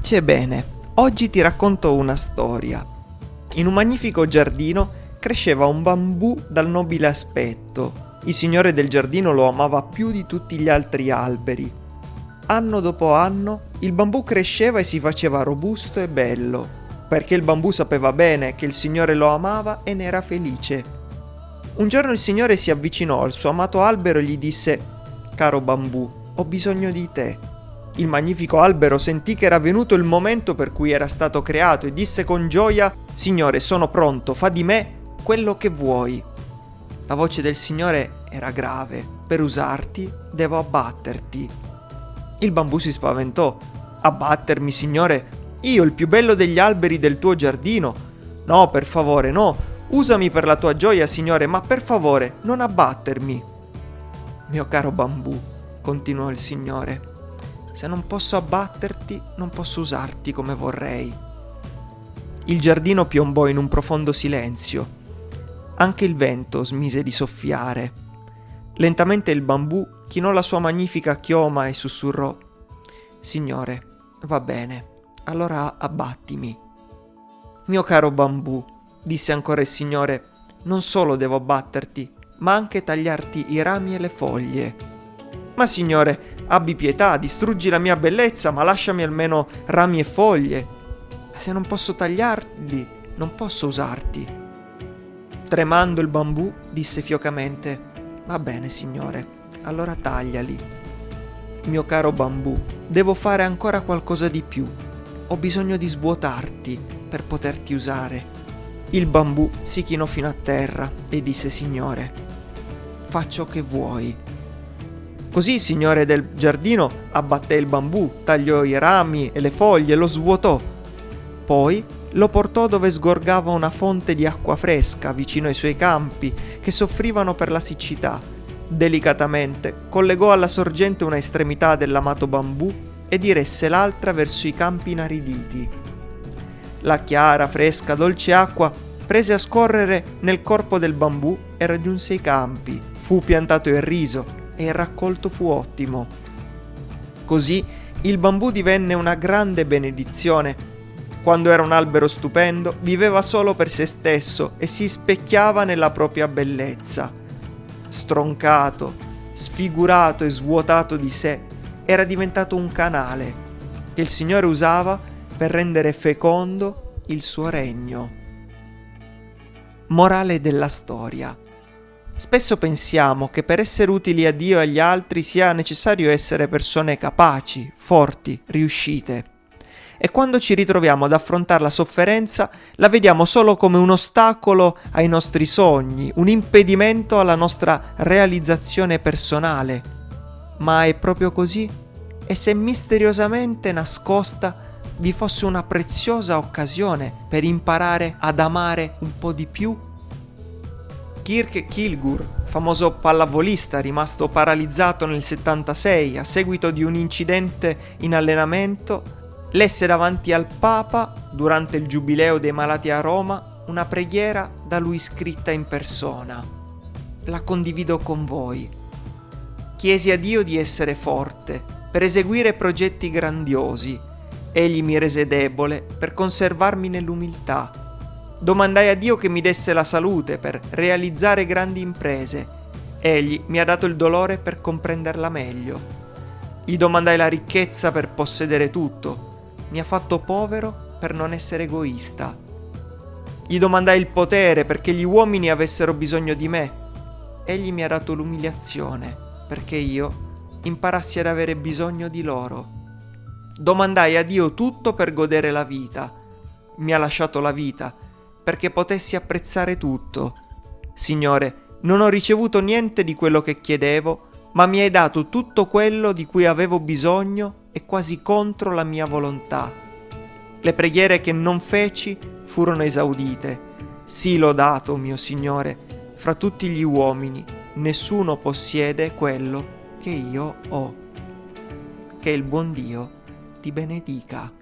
Pace e bene, oggi ti racconto una storia. In un magnifico giardino cresceva un bambù dal nobile aspetto. Il signore del giardino lo amava più di tutti gli altri alberi. Anno dopo anno il bambù cresceva e si faceva robusto e bello, perché il bambù sapeva bene che il signore lo amava e ne era felice. Un giorno il signore si avvicinò al suo amato albero e gli disse: Caro bambù, ho bisogno di te. Il magnifico albero sentì che era venuto il momento per cui era stato creato e disse con gioia, Signore, sono pronto, fa di me quello che vuoi. La voce del Signore era grave, per usarti devo abbatterti. Il bambù si spaventò. Abbattermi, Signore? Io, il più bello degli alberi del tuo giardino? No, per favore, no. Usami per la tua gioia, Signore, ma per favore, non abbattermi. Mio caro bambù, continuò il Signore, se non posso abbatterti, non posso usarti come vorrei. Il giardino piombò in un profondo silenzio. Anche il vento smise di soffiare. Lentamente il bambù chinò la sua magnifica chioma e sussurrò Signore, va bene, allora abbattimi. Mio caro bambù, disse ancora il Signore, non solo devo abbatterti, ma anche tagliarti i rami e le foglie. Ma Signore, Abbi pietà, distruggi la mia bellezza, ma lasciami almeno rami e foglie. Se non posso tagliarli, non posso usarti. Tremando il bambù, disse fiocamente, Va bene, signore, allora tagliali. Mio caro bambù, devo fare ancora qualcosa di più. Ho bisogno di svuotarti per poterti usare. Il bambù si chinò fino a terra e disse, Signore, faccio che vuoi Così il signore del giardino abbatté il bambù, tagliò i rami e le foglie, lo svuotò. Poi lo portò dove sgorgava una fonte di acqua fresca vicino ai suoi campi che soffrivano per la siccità. Delicatamente collegò alla sorgente una estremità dell'amato bambù e diresse l'altra verso i campi inariditi. La chiara, fresca, dolce acqua prese a scorrere nel corpo del bambù e raggiunse i campi. Fu piantato il riso e il raccolto fu ottimo. Così il bambù divenne una grande benedizione. Quando era un albero stupendo, viveva solo per se stesso e si specchiava nella propria bellezza. Stroncato, sfigurato e svuotato di sé, era diventato un canale che il Signore usava per rendere fecondo il suo regno. Morale della storia. Spesso pensiamo che per essere utili a Dio e agli altri sia necessario essere persone capaci, forti, riuscite. E quando ci ritroviamo ad affrontare la sofferenza, la vediamo solo come un ostacolo ai nostri sogni, un impedimento alla nostra realizzazione personale. Ma è proprio così? E se misteriosamente nascosta vi fosse una preziosa occasione per imparare ad amare un po' di più Kirk Kilgur, famoso pallavolista rimasto paralizzato nel 76 a seguito di un incidente in allenamento, lesse davanti al Papa, durante il giubileo dei malati a Roma, una preghiera da lui scritta in persona. La condivido con voi. Chiesi a Dio di essere forte, per eseguire progetti grandiosi. Egli mi rese debole per conservarmi nell'umiltà Domandai a Dio che mi desse la salute per realizzare grandi imprese. Egli mi ha dato il dolore per comprenderla meglio. Gli domandai la ricchezza per possedere tutto. Mi ha fatto povero per non essere egoista. Gli domandai il potere perché gli uomini avessero bisogno di me. Egli mi ha dato l'umiliazione perché io imparassi ad avere bisogno di loro. Domandai a Dio tutto per godere la vita. Mi ha lasciato la vita perché potessi apprezzare tutto. Signore, non ho ricevuto niente di quello che chiedevo, ma mi hai dato tutto quello di cui avevo bisogno e quasi contro la mia volontà. Le preghiere che non feci furono esaudite. Sì lodato, mio Signore, fra tutti gli uomini, nessuno possiede quello che io ho. Che il buon Dio ti benedica.